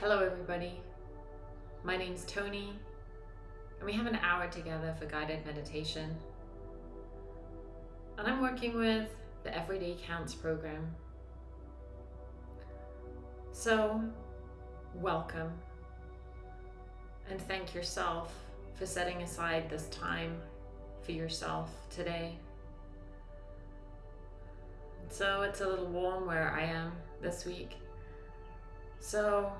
Hello, everybody. My name's Tony, and we have an hour together for guided meditation. And I'm working with the Everyday Counts program. So, welcome, and thank yourself for setting aside this time for yourself today. So, it's a little warm where I am this week. So,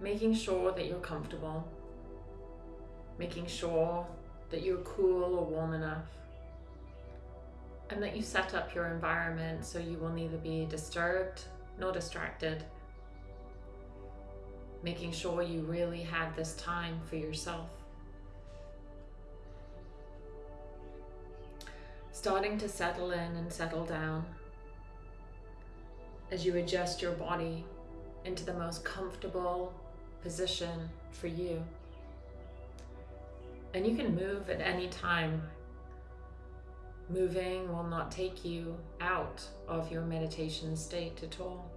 making sure that you're comfortable, making sure that you're cool or warm enough, and that you set up your environment so you will neither be disturbed nor distracted. Making sure you really have this time for yourself. Starting to settle in and settle down as you adjust your body into the most comfortable position for you. And you can move at any time. Moving will not take you out of your meditation state at all.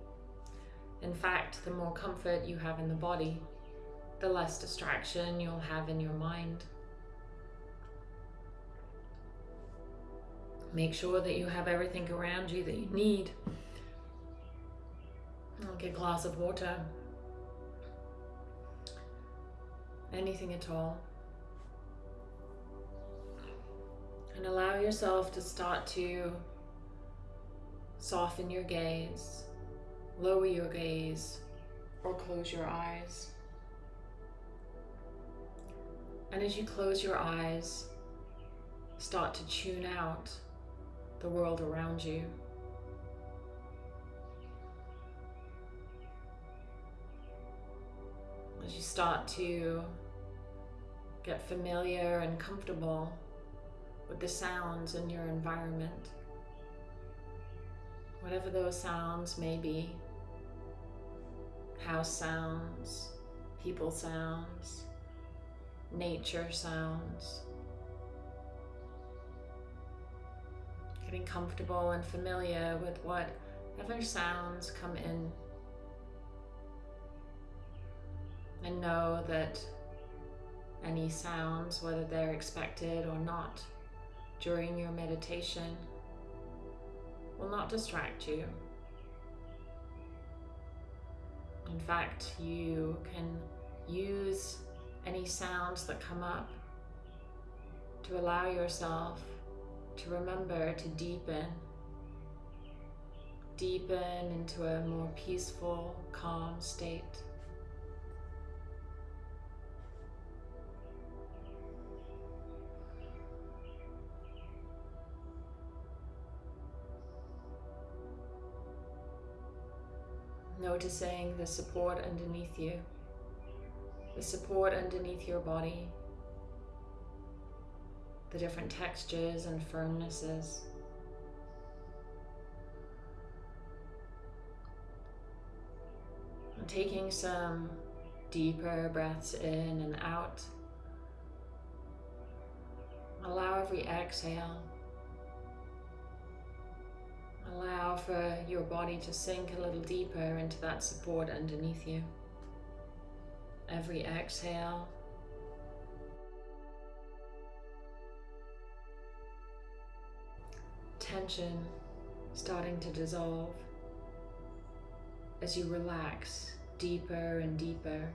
In fact, the more comfort you have in the body, the less distraction you'll have in your mind. Make sure that you have everything around you that you need. Get a glass of water anything at all. And allow yourself to start to soften your gaze, lower your gaze, or close your eyes. And as you close your eyes, start to tune out the world around you. As you start to Get familiar and comfortable with the sounds in your environment. Whatever those sounds may be. House sounds, people sounds, nature sounds. Getting comfortable and familiar with whatever sounds come in. And know that any sounds, whether they're expected or not, during your meditation will not distract you. In fact, you can use any sounds that come up to allow yourself to remember to deepen, deepen into a more peaceful, calm state. Noticing the support underneath you, the support underneath your body, the different textures and firmnesses. And taking some deeper breaths in and out. Allow every exhale Allow for your body to sink a little deeper into that support underneath you. Every exhale, tension starting to dissolve as you relax deeper and deeper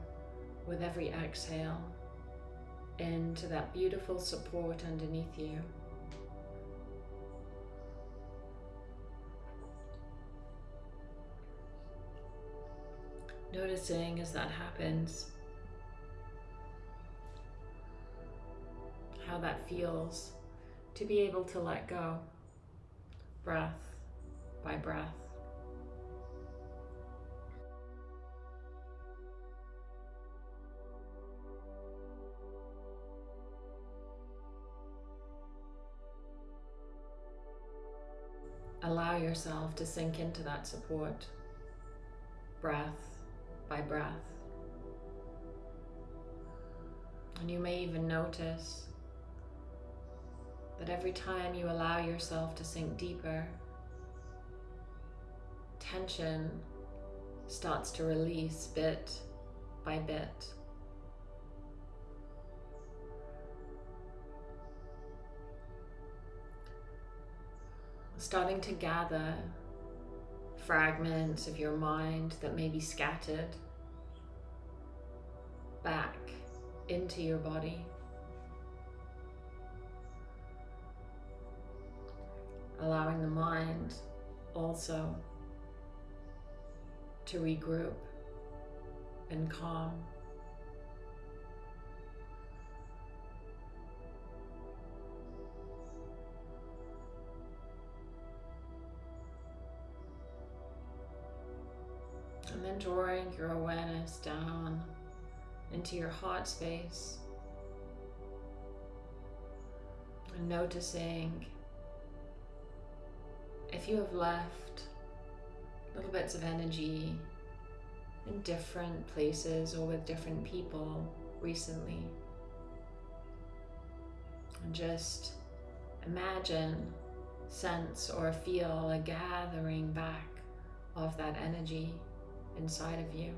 with every exhale into that beautiful support underneath you. Noticing as that happens, how that feels to be able to let go, breath by breath. Allow yourself to sink into that support, breath by breath. And you may even notice that every time you allow yourself to sink deeper, tension starts to release bit by bit. Starting to gather fragments of your mind that may be scattered back into your body. Allowing the mind also to regroup and calm. Your awareness down into your heart space and noticing if you have left little bits of energy in different places or with different people recently. And just imagine, sense, or feel a gathering back of that energy inside of you.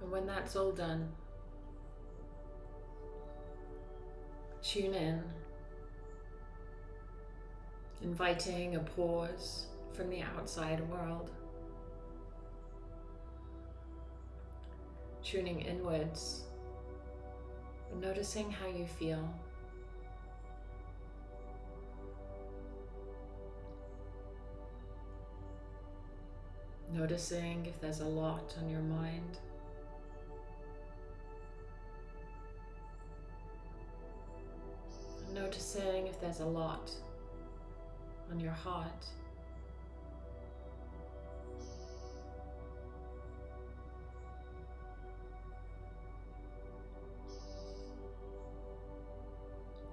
And when that's all done, tune in, inviting a pause from the outside world, tuning inwards, noticing how you feel. Noticing if there's a lot on your mind. There's a lot on your heart.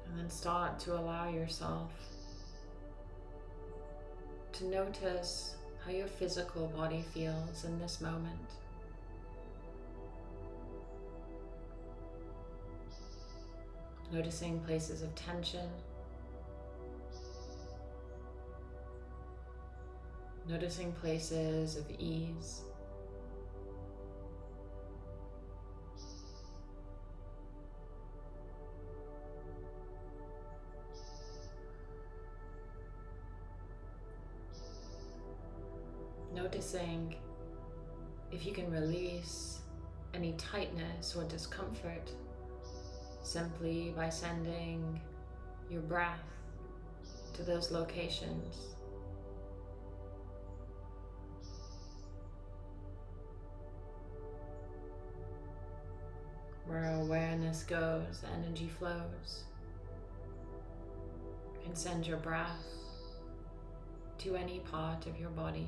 And then start to allow yourself to notice how your physical body feels in this moment. Noticing places of tension. Noticing places of ease. Noticing if you can release any tightness or discomfort simply by sending your breath to those locations. Where awareness goes, energy flows. You can send your breath to any part of your body.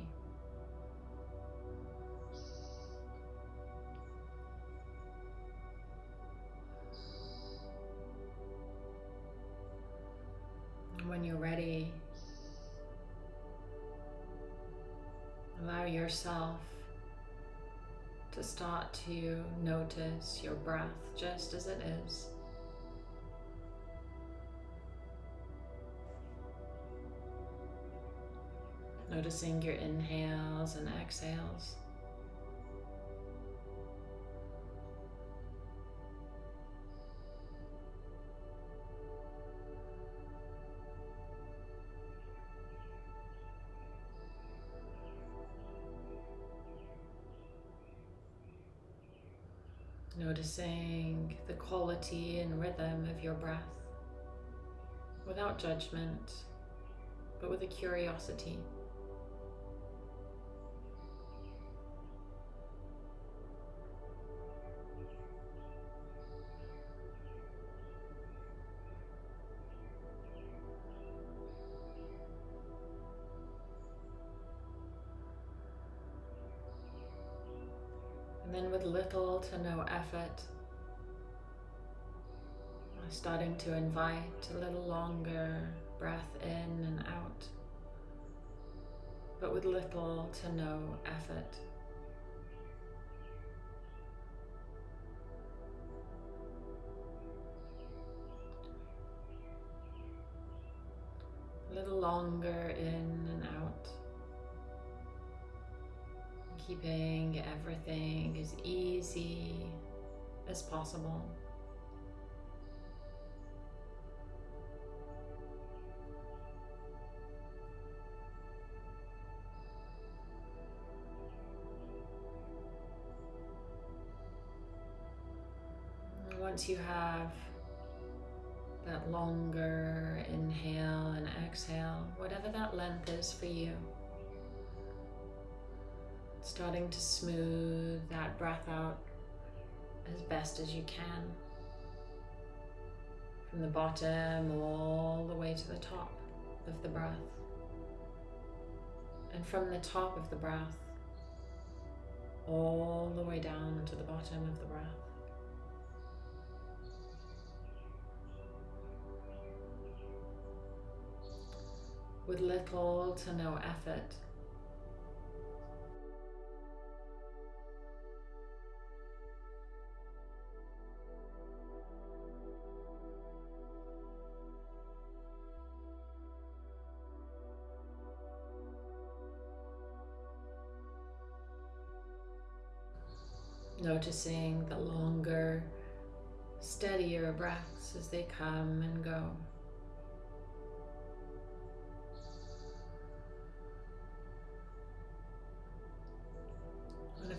when you're ready, allow yourself to start to notice your breath just as it is. Noticing your inhales and exhales. Quality and rhythm of your breath without judgment, but with a curiosity. And then with little to no effort, starting to invite a little longer breath in and out, but with little to no effort. A little longer in and out. Keeping everything as easy as possible. Once you have that longer inhale and exhale, whatever that length is for you, starting to smooth that breath out as best as you can. From the bottom all the way to the top of the breath. And from the top of the breath all the way down to the bottom of the breath. With little to no effort. Noticing the longer, steadier breaths as they come and go.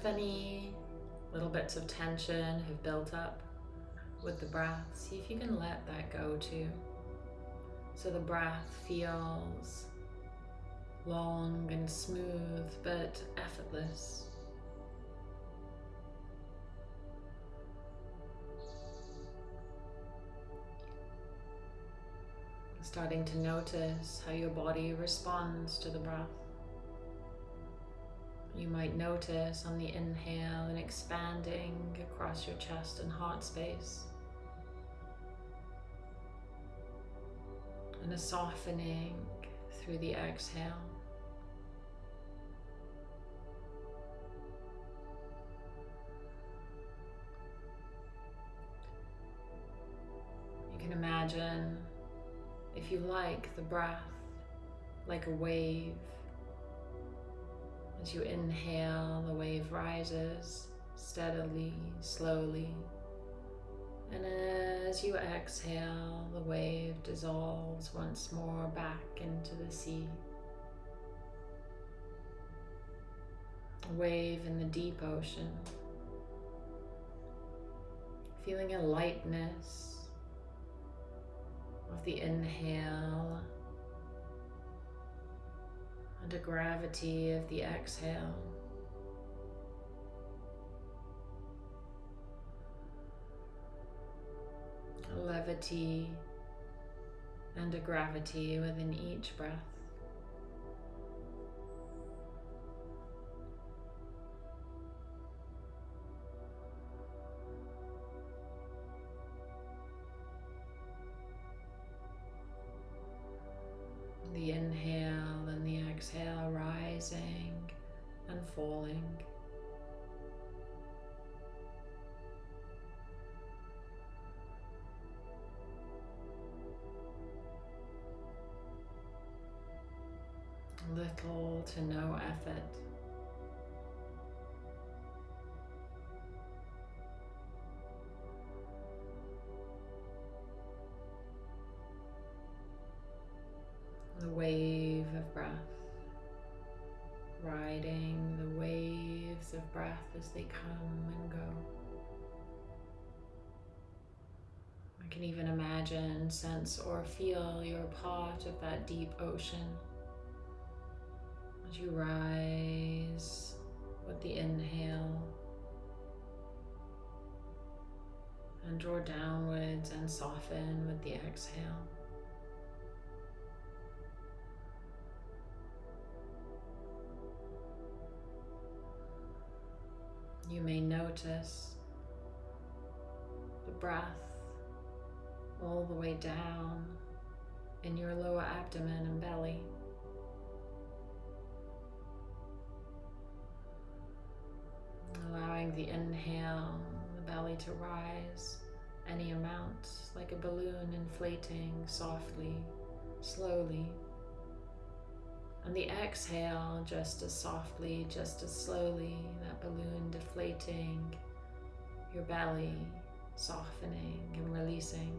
Any little bits of tension have built up with the breath, see if you can let that go too. So the breath feels long and smooth but effortless. starting to notice how your body responds to the breath. You might notice on the inhale an expanding across your chest and heart space, and a softening through the exhale. You can imagine if you like, the breath like a wave. As you inhale, the wave rises steadily, slowly. And as you exhale, the wave dissolves once more back into the sea. A wave in the deep ocean. Feeling a lightness of the inhale and a gravity of the exhale. A levity and a gravity within each breath. As they come and go. I can even imagine, sense, or feel you're part of that deep ocean as you rise with the inhale and draw downwards and soften with the exhale. You may notice the breath all the way down in your lower abdomen and belly. Allowing the inhale, the belly to rise any amount, like a balloon inflating softly, slowly. And the exhale, just as softly, just as slowly, that balloon deflating, your belly softening and releasing.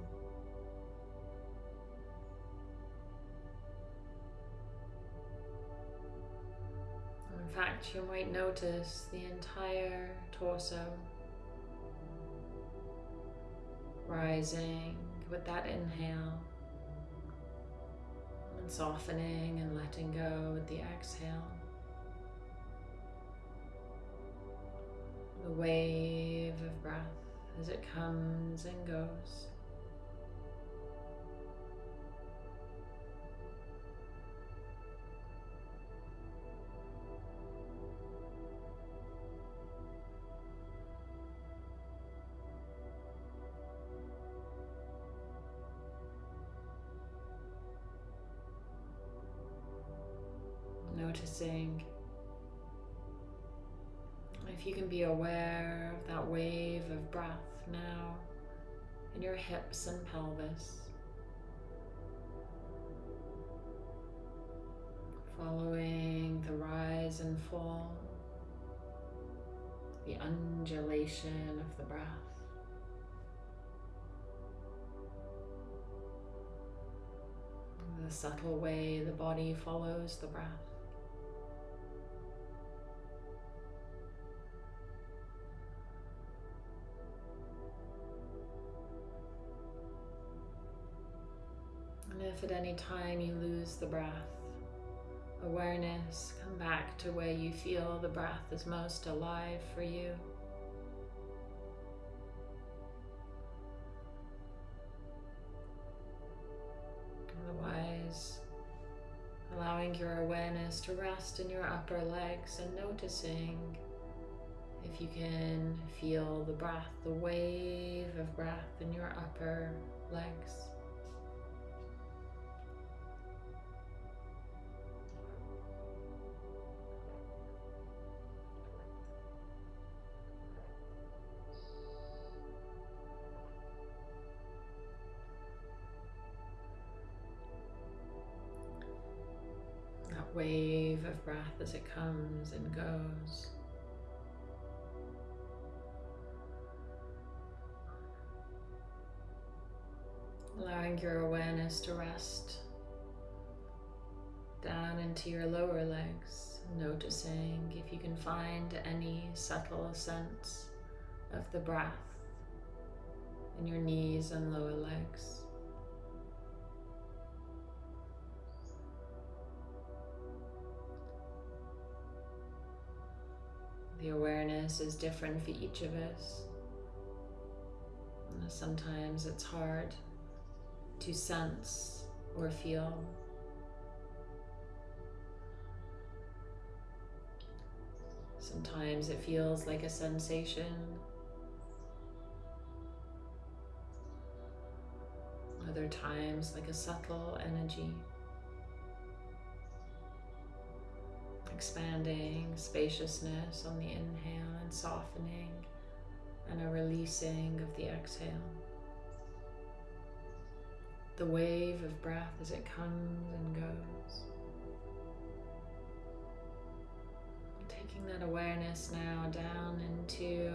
In fact, you might notice the entire torso rising with that inhale and softening and letting go with the exhale. The wave of breath as it comes and goes. Noticing if you can be aware of that wave of breath now in your hips and pelvis. Following the rise and fall, the undulation of the breath. The subtle way the body follows the breath. At any time you lose the breath, awareness, come back to where you feel the breath is most alive for you. Otherwise, allowing your awareness to rest in your upper legs and noticing if you can feel the breath, the wave of breath in your upper legs. Wave of breath as it comes and goes. Allowing your awareness to rest down into your lower legs, noticing if you can find any subtle sense of the breath in your knees and lower legs. The awareness is different for each of us. Sometimes it's hard to sense or feel. Sometimes it feels like a sensation. Other times like a subtle energy. Expanding spaciousness on the inhale and softening and a releasing of the exhale. The wave of breath as it comes and goes. Taking that awareness now down into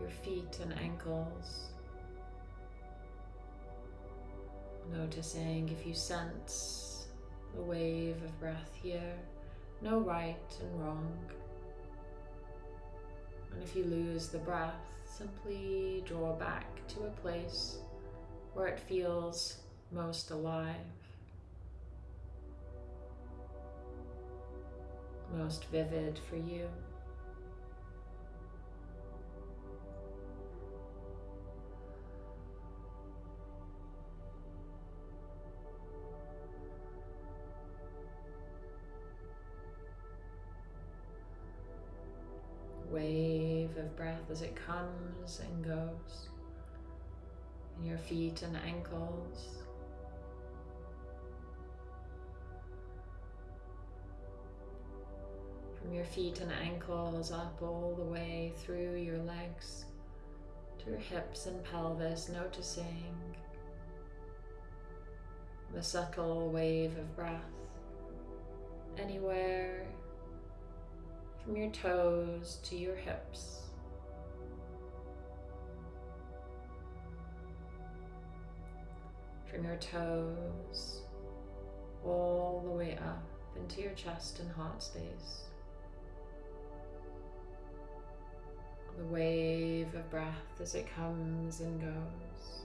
your feet and ankles. Noticing if you sense a wave of breath here, no right and wrong. And if you lose the breath, simply draw back to a place where it feels most alive, most vivid for you. Wave of breath as it comes and goes. in your feet and ankles. From your feet and ankles up all the way through your legs to your hips and pelvis, noticing the subtle wave of breath anywhere from your toes to your hips. From your toes all the way up into your chest and heart space. The wave of breath as it comes and goes.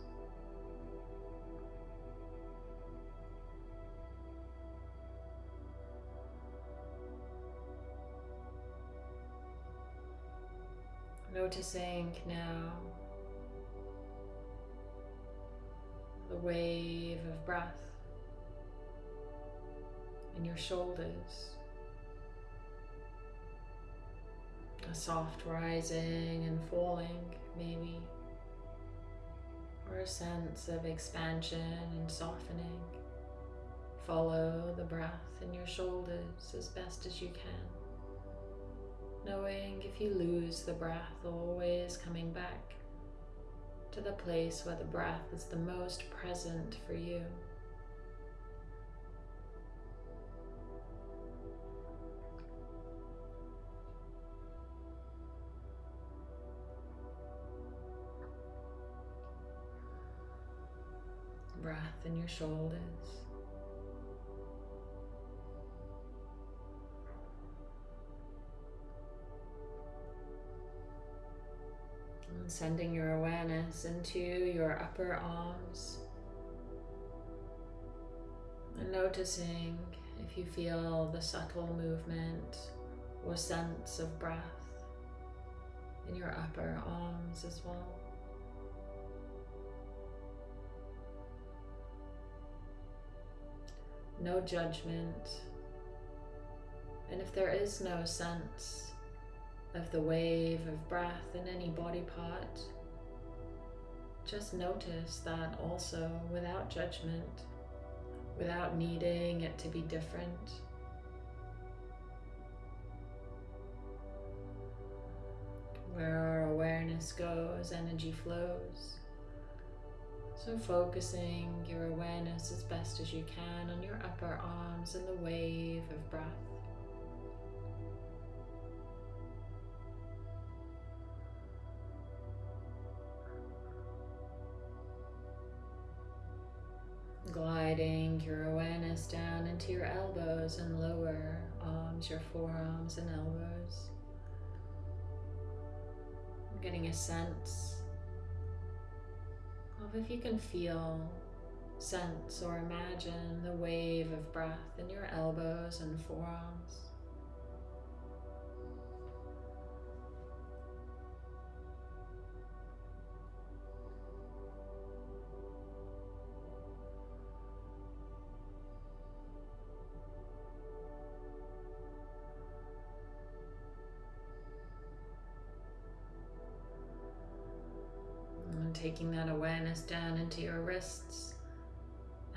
Noticing now the wave of breath in your shoulders. A soft rising and falling, maybe, or a sense of expansion and softening. Follow the breath in your shoulders as best as you can knowing if you lose the breath, always coming back to the place where the breath is the most present for you. Breath in your shoulders. And sending your awareness into your upper arms. And noticing if you feel the subtle movement or sense of breath in your upper arms as well. No judgment. And if there is no sense, of the wave of breath in any body part. Just notice that also without judgment, without needing it to be different. Where our awareness goes, energy flows. So focusing your awareness as best as you can on your upper arms and the wave of breath. Your awareness down into your elbows and lower arms, your forearms and elbows. getting a sense of if you can feel, sense, or imagine the wave of breath in your elbows and forearms. Taking that awareness down into your wrists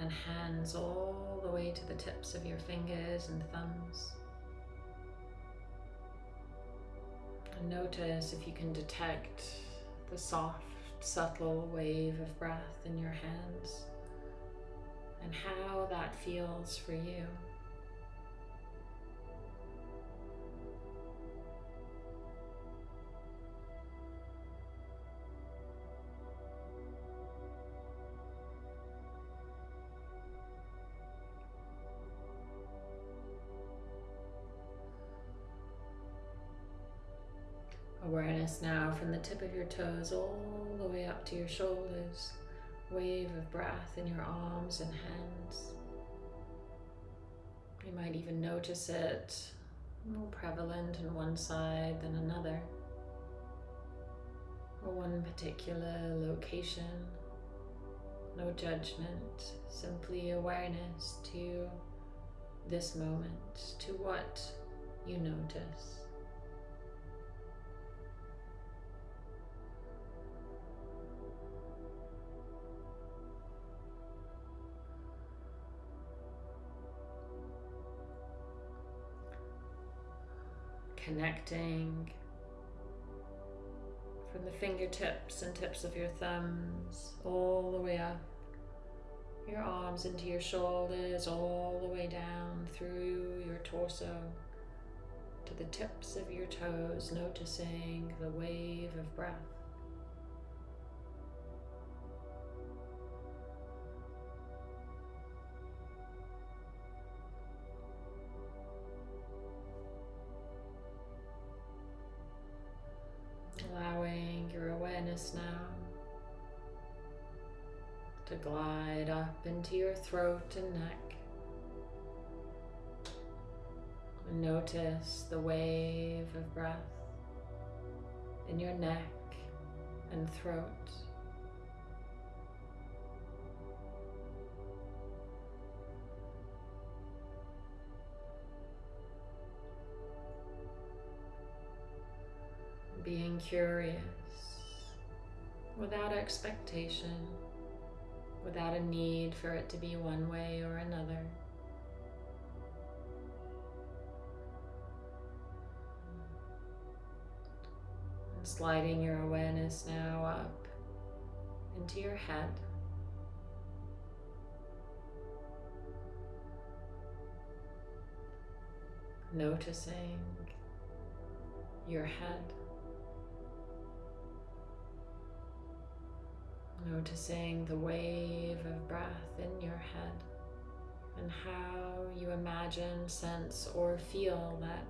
and hands all the way to the tips of your fingers and thumbs. And notice if you can detect the soft, subtle wave of breath in your hands and how that feels for you. Awareness now from the tip of your toes all the way up to your shoulders. Wave of breath in your arms and hands. You might even notice it more prevalent in one side than another, or one particular location. No judgment, simply awareness to this moment, to what you notice. Connecting from the fingertips and tips of your thumbs all the way up your arms into your shoulders, all the way down through your torso to the tips of your toes, noticing the wave of breath. Glide up into your throat and neck. And notice the wave of breath in your neck and throat. Being curious without expectation without a need for it to be one way or another. And sliding your awareness now up into your head. Noticing your head. Noticing the wave of breath in your head and how you imagine, sense, or feel that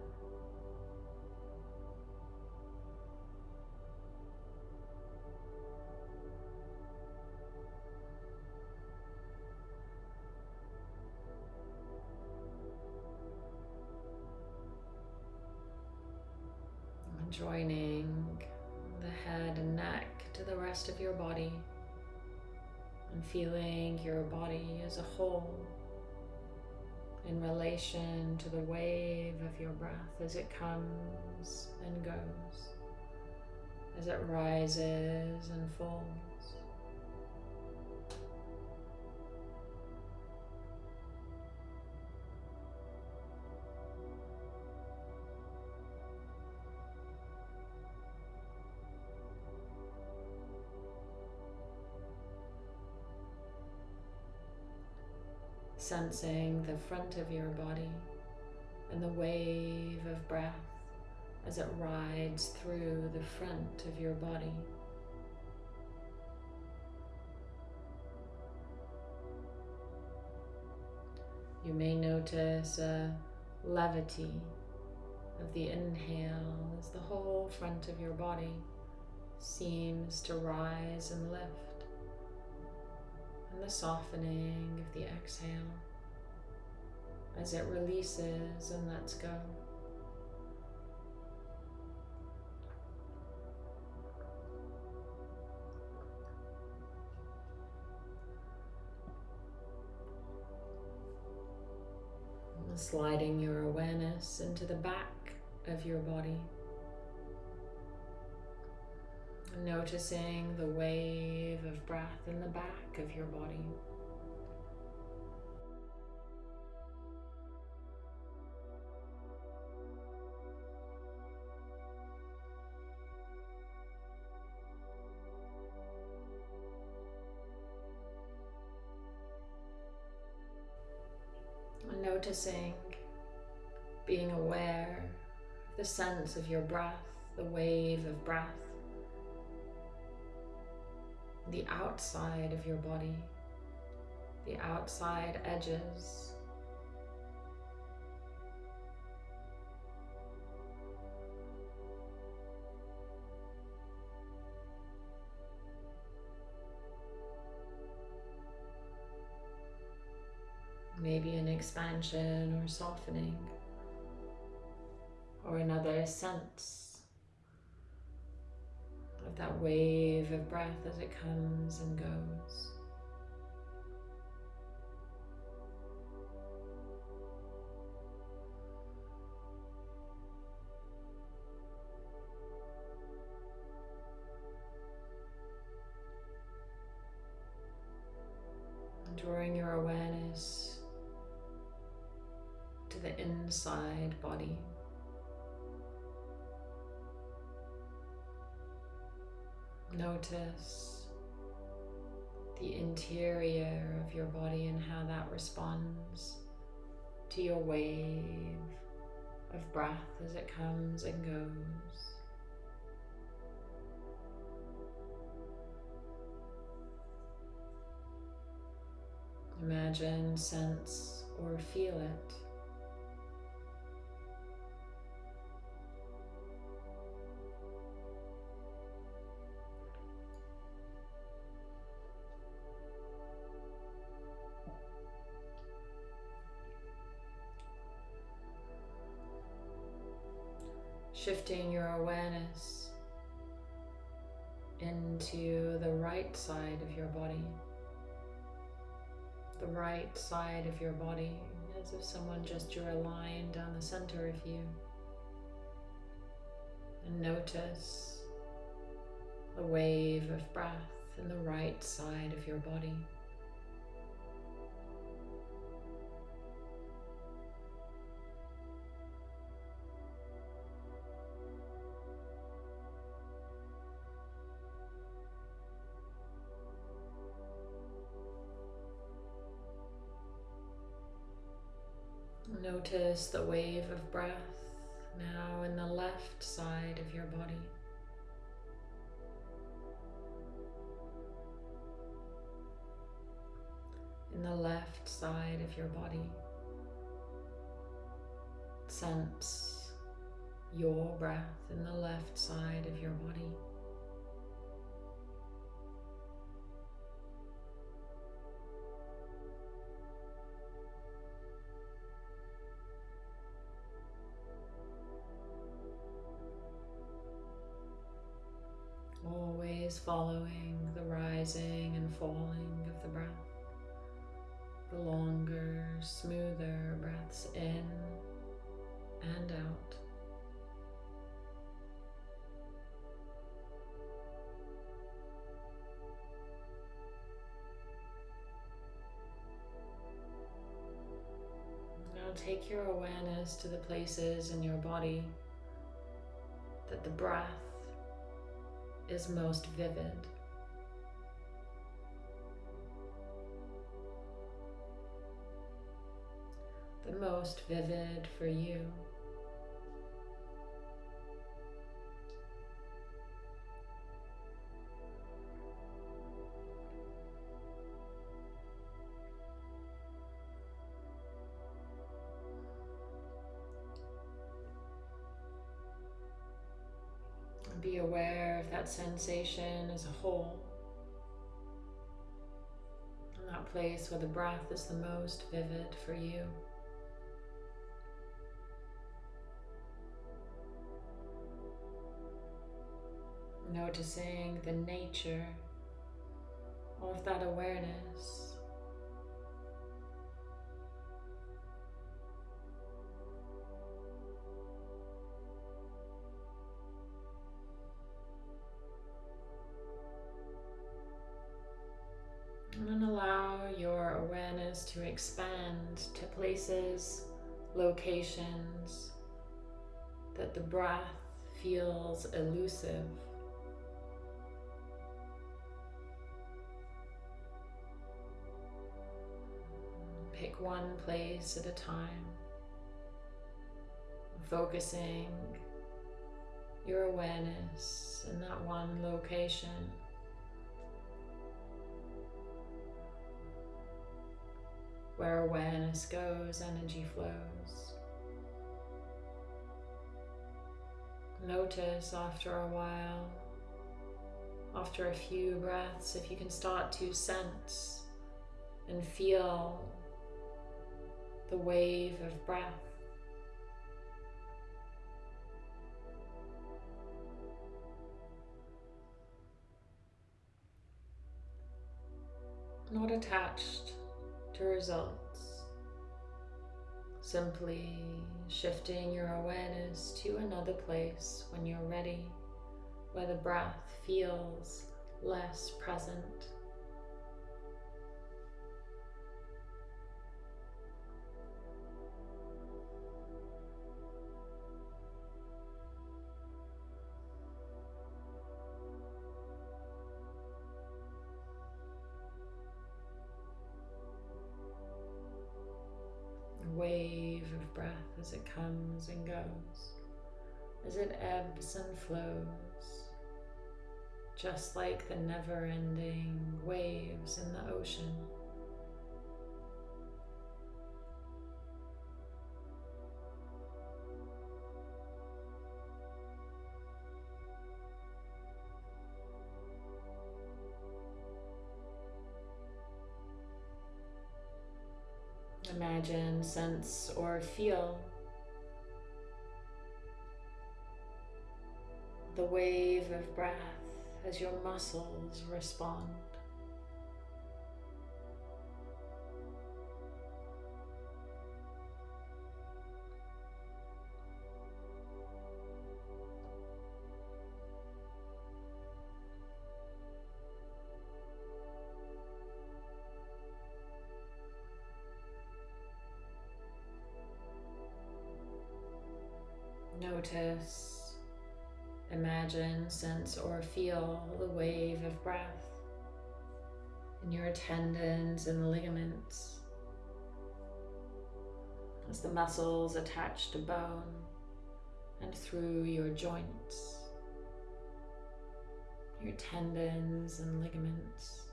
joining the head and neck to the rest of your body and feeling your body as a whole in relation to the wave of your breath as it comes and goes, as it rises and falls. Sensing the front of your body and the wave of breath as it rides through the front of your body. You may notice a levity of the inhale as the whole front of your body seems to rise and lift the softening of the exhale as it releases and lets go. sliding your awareness into the back of your body. Noticing the wave of breath in the back of your body. Noticing, being aware of the sense of your breath, the wave of breath the outside of your body, the outside edges. Maybe an expansion or softening or another sense that wave of breath as it comes and goes. drawing your awareness to the inside body. Notice the interior of your body and how that responds to your wave of breath as it comes and goes. Imagine, sense, or feel it. Shifting your awareness into the right side of your body. The right side of your body, as if someone just drew a line down the center of you. And notice the wave of breath in the right side of your body. Notice the wave of breath now in the left side of your body. In the left side of your body. Sense your breath in the left side of your body. Your awareness to the places in your body that the breath is most vivid. The most vivid for you. That sensation as a whole. In that place where the breath is the most vivid for you. Noticing the nature of that awareness. To expand to places, locations that the breath feels elusive. Pick one place at a time, focusing your awareness in that one location. Where awareness goes, energy flows. Notice after a while, after a few breaths, if you can start to sense and feel the wave of breath. Not attached to results. Simply shifting your awareness to another place when you're ready, where the breath feels less present. Breath as it comes and goes, as it ebbs and flows, just like the never ending waves in the ocean. Imagine, sense, or feel the wave of breath as your muscles respond. Sense, or feel the wave of breath in your tendons and ligaments as the muscles attach to bone and through your joints, your tendons and ligaments.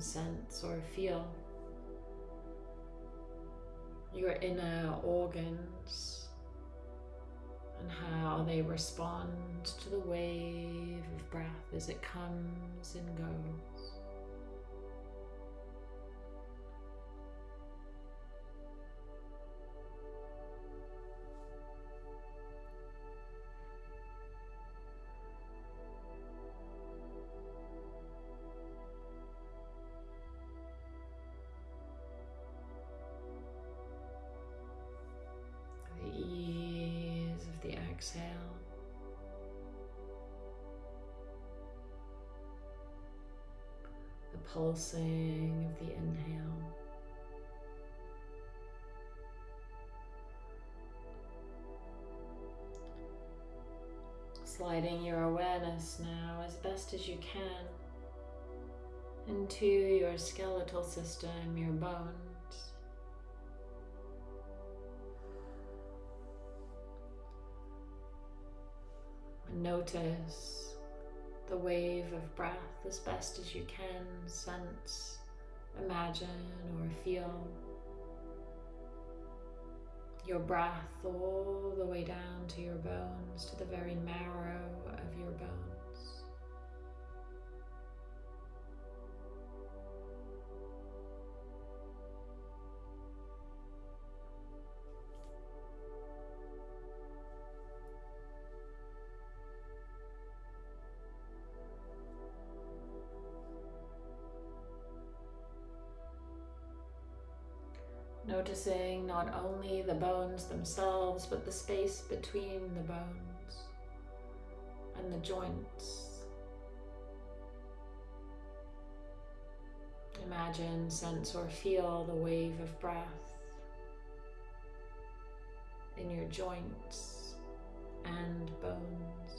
Sense, or feel your inner organs and how they respond to the wave of breath as it comes and goes. Pulsing of the inhale. Sliding your awareness now as best as you can into your skeletal system, your bones. Notice the wave of breath as best as you can, sense, imagine, or feel your breath all the way down to your bones, to the very marrow of your bones. Noticing not only the bones themselves, but the space between the bones and the joints. Imagine, sense, or feel the wave of breath in your joints and bones.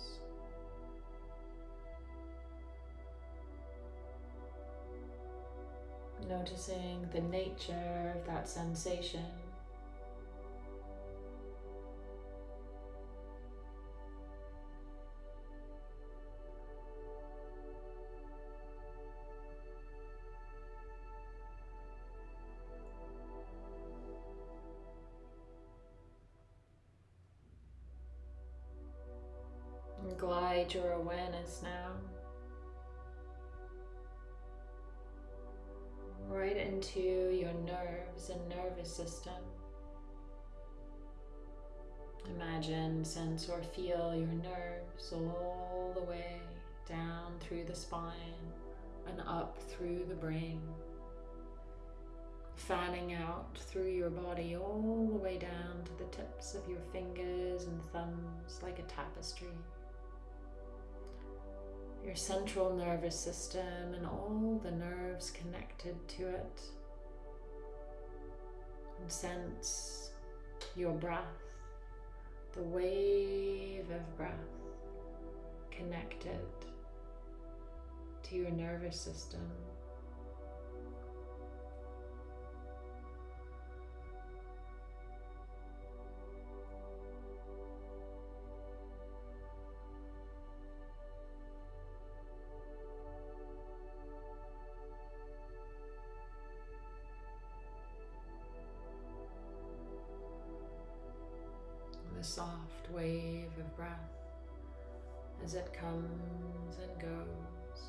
Noticing the nature of that sensation. Nerves and nervous system. Imagine, sense, or feel your nerves all the way down through the spine and up through the brain, fanning out through your body all the way down to the tips of your fingers and thumbs like a tapestry. your central nervous system and all the nerves connected to it. And sense your breath, the wave of breath connected to your nervous system. Soft wave of breath as it comes and goes,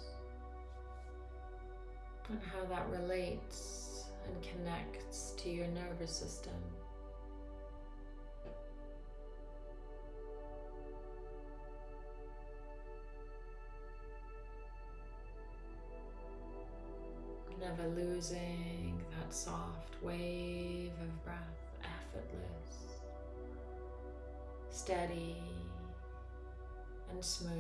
and how that relates and connects to your nervous system. Never losing that soft wave of breath, effortless, steady and smooth.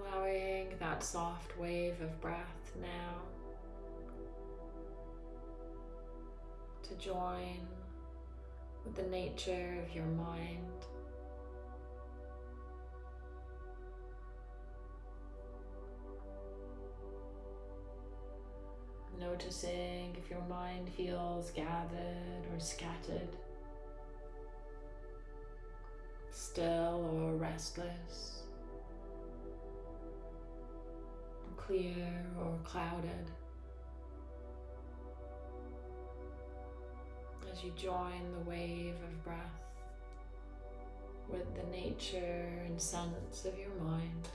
Allowing that soft wave of breath now to join with the nature of your mind. Noticing if your mind feels gathered or scattered, still or restless, clear or clouded. As you join the wave of breath with the nature and sense of your mind.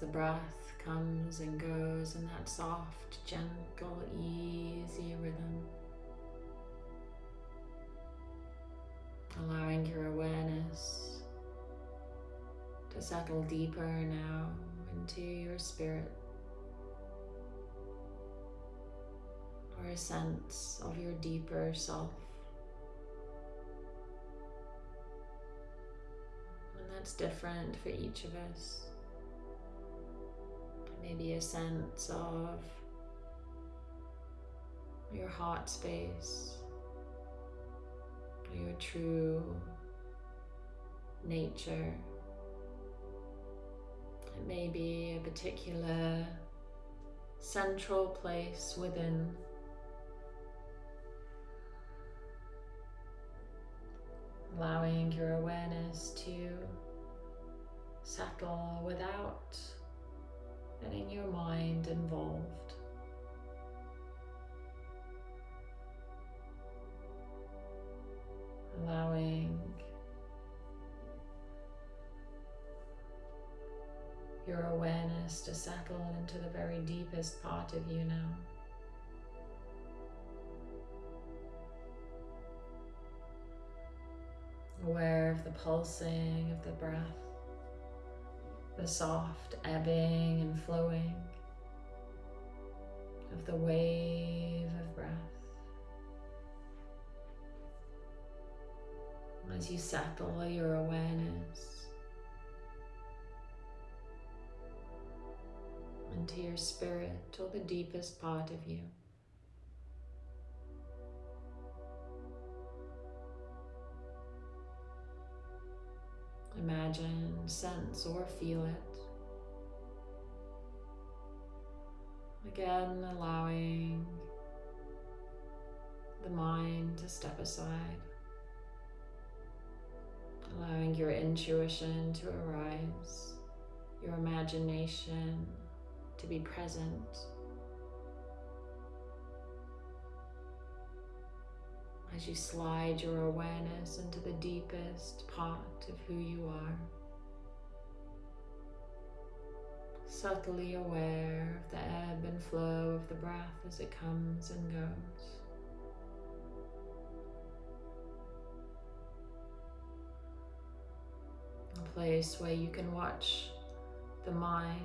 The breath comes and goes in that soft, gentle, easy rhythm. Allowing your awareness to settle deeper now into your spirit or a sense of your deeper self. And that's different for each of us maybe a sense of your heart space, your true nature. It may be a particular central place within. Allowing your awareness to settle without getting your mind involved. Allowing your awareness to settle into the very deepest part of you now. Aware of the pulsing of the breath the soft ebbing and flowing of the wave of breath. As you settle your awareness into your spirit or the deepest part of you. Imagine, sense, or feel it. Again, allowing the mind to step aside, allowing your intuition to arise, your imagination to be present. As you slide your awareness into the deepest part of who you are. Subtly aware of the ebb and flow of the breath as it comes and goes. A place where you can watch the mind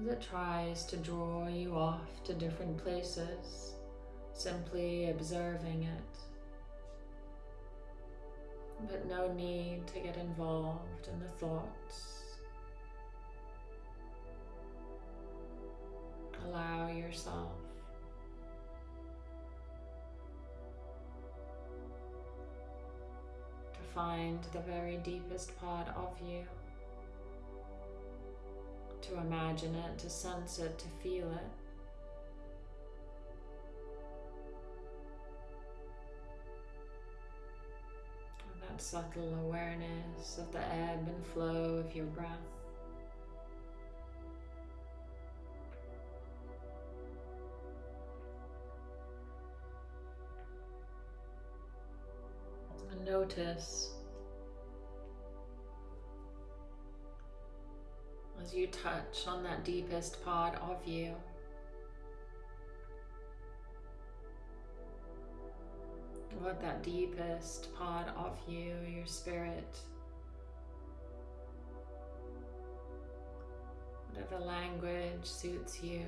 as it tries to draw you off to different places simply observing it. But no need to get involved in the thoughts. Allow yourself to find the very deepest part of you, to imagine it, to sense it, to feel it. Subtle awareness of the ebb and flow of your breath. And notice as you touch on that deepest part of you. What that deepest part of you, your spirit, whatever language suits you,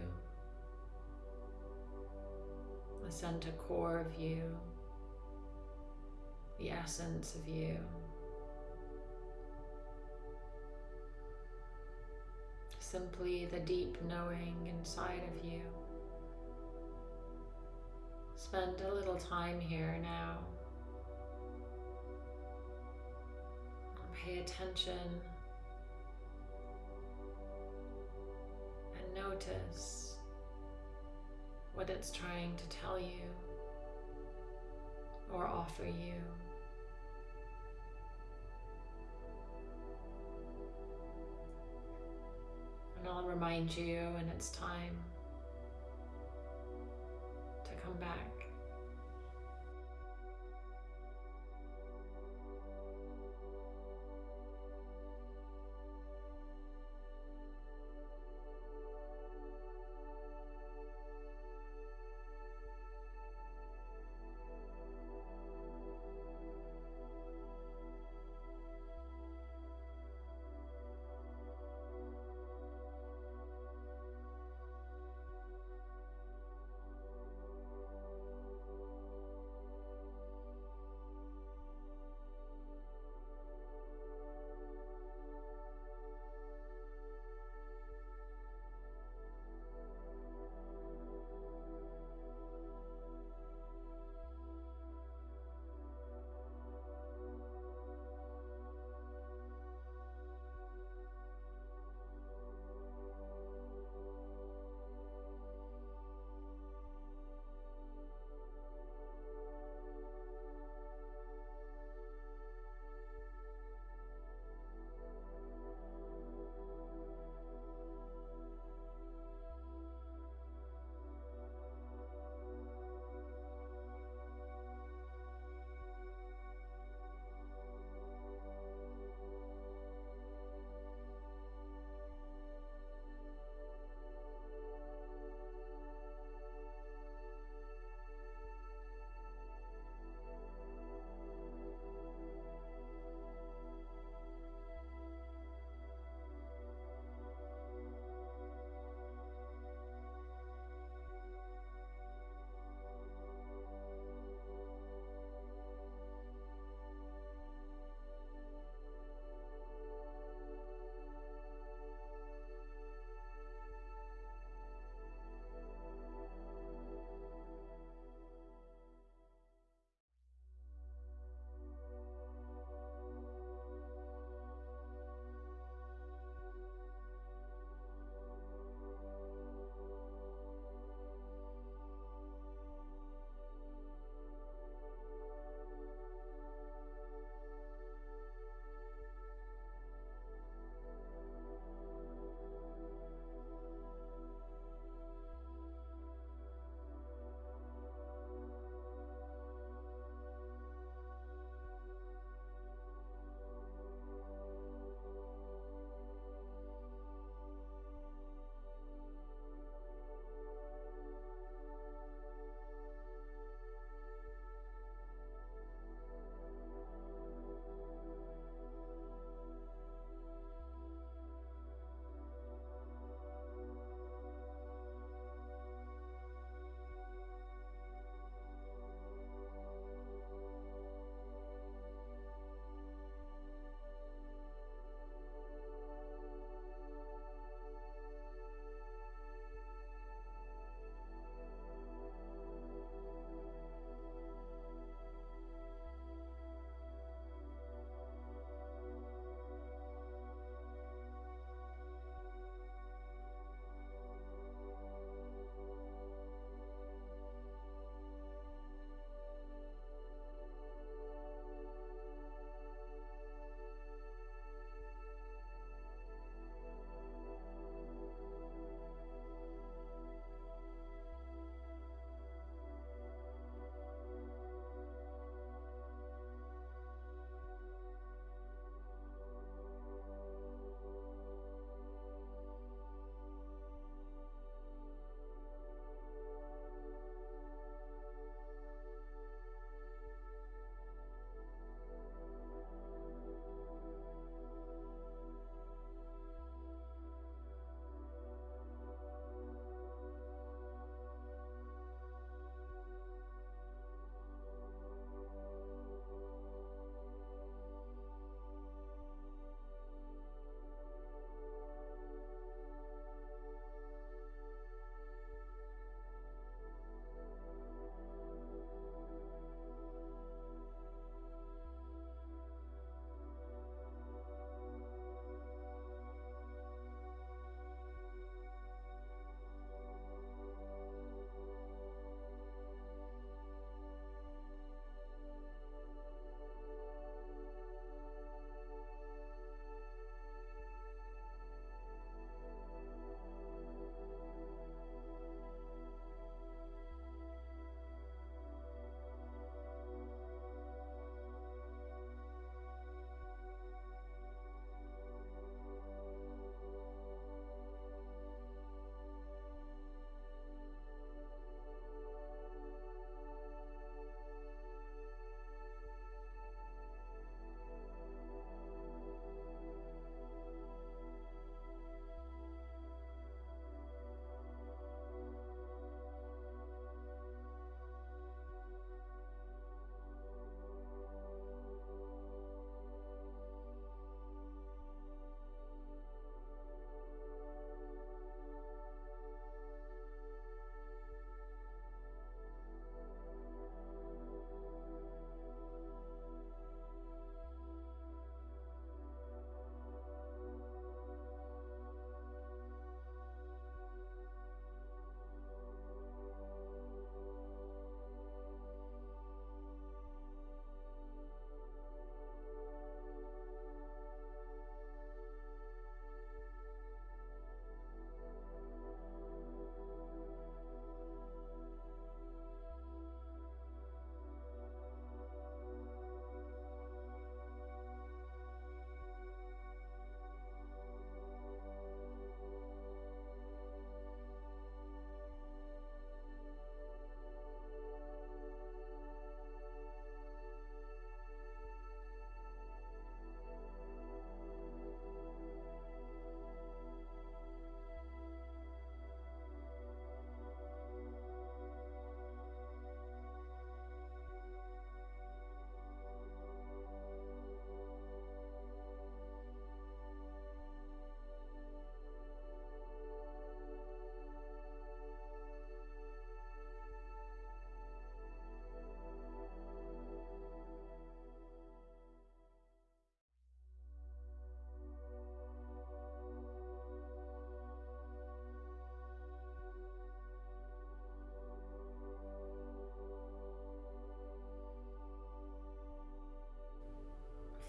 the center core of you, the essence of you. Simply the deep knowing inside of you. Spend a little time here now. Pay attention and notice what it's trying to tell you or offer you. And I'll remind you when it's time come back.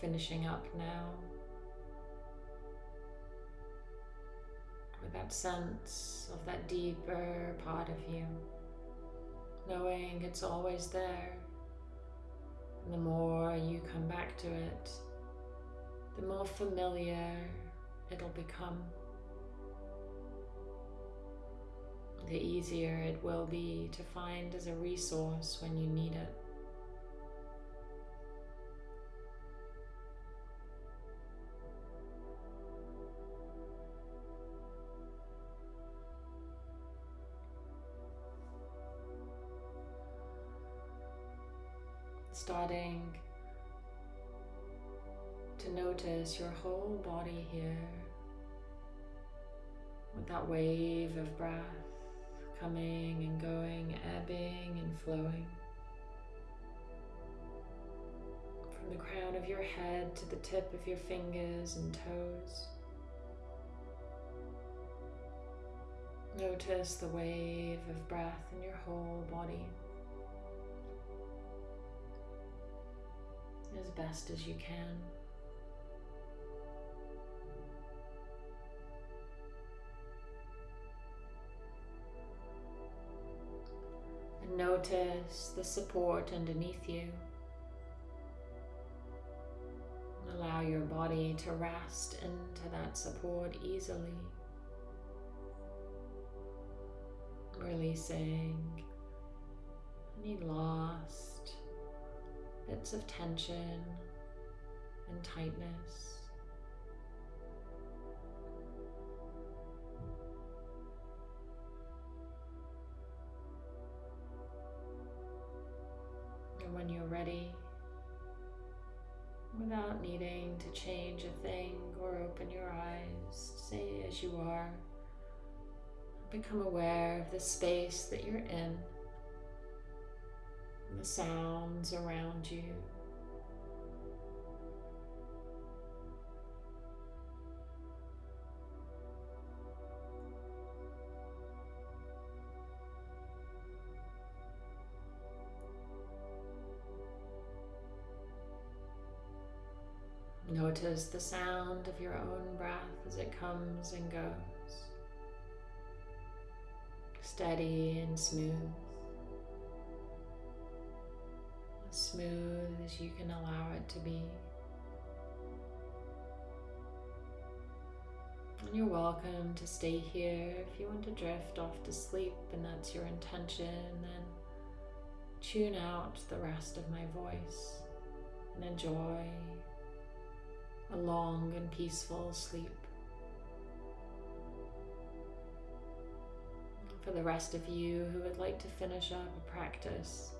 Finishing up now. With that sense of that deeper part of you, knowing it's always there. And the more you come back to it, the more familiar it'll become. The easier it will be to find as a resource when you need it. Notice your whole body here with that wave of breath coming and going, ebbing and flowing. From the crown of your head to the tip of your fingers and toes. Notice the wave of breath in your whole body. as best as you can. Notice the support underneath you. Allow your body to rest into that support easily. Releasing any lost bits of tension and tightness. Become aware of the space that you're in the sounds around you. Notice the sound of your own breath as it comes and goes. Steady and smooth. As smooth as you can allow it to be. And you're welcome to stay here. If you want to drift off to sleep and that's your intention, then tune out the rest of my voice and enjoy a long and peaceful sleep. For the rest of you who would like to finish up a practice,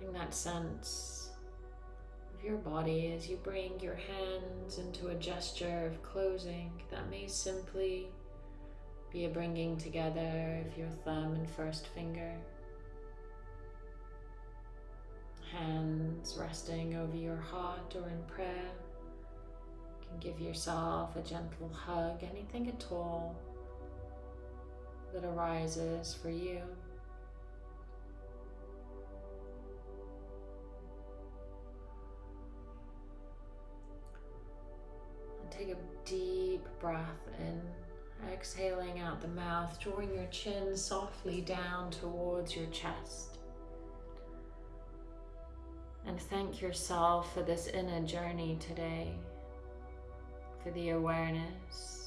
Getting that sense of your body as you bring your hands into a gesture of closing that may simply be a bringing together of your thumb and first finger. Hands resting over your heart or in prayer. You can give yourself a gentle hug, anything at all that arises for you. take a deep breath in, exhaling out the mouth, drawing your chin softly down towards your chest. And thank yourself for this inner journey today, for the awareness,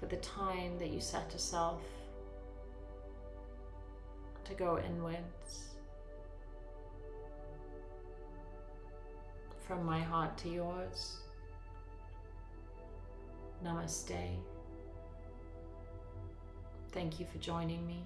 for the time that you set yourself to go inwards. From my heart to yours. Namaste. Thank you for joining me.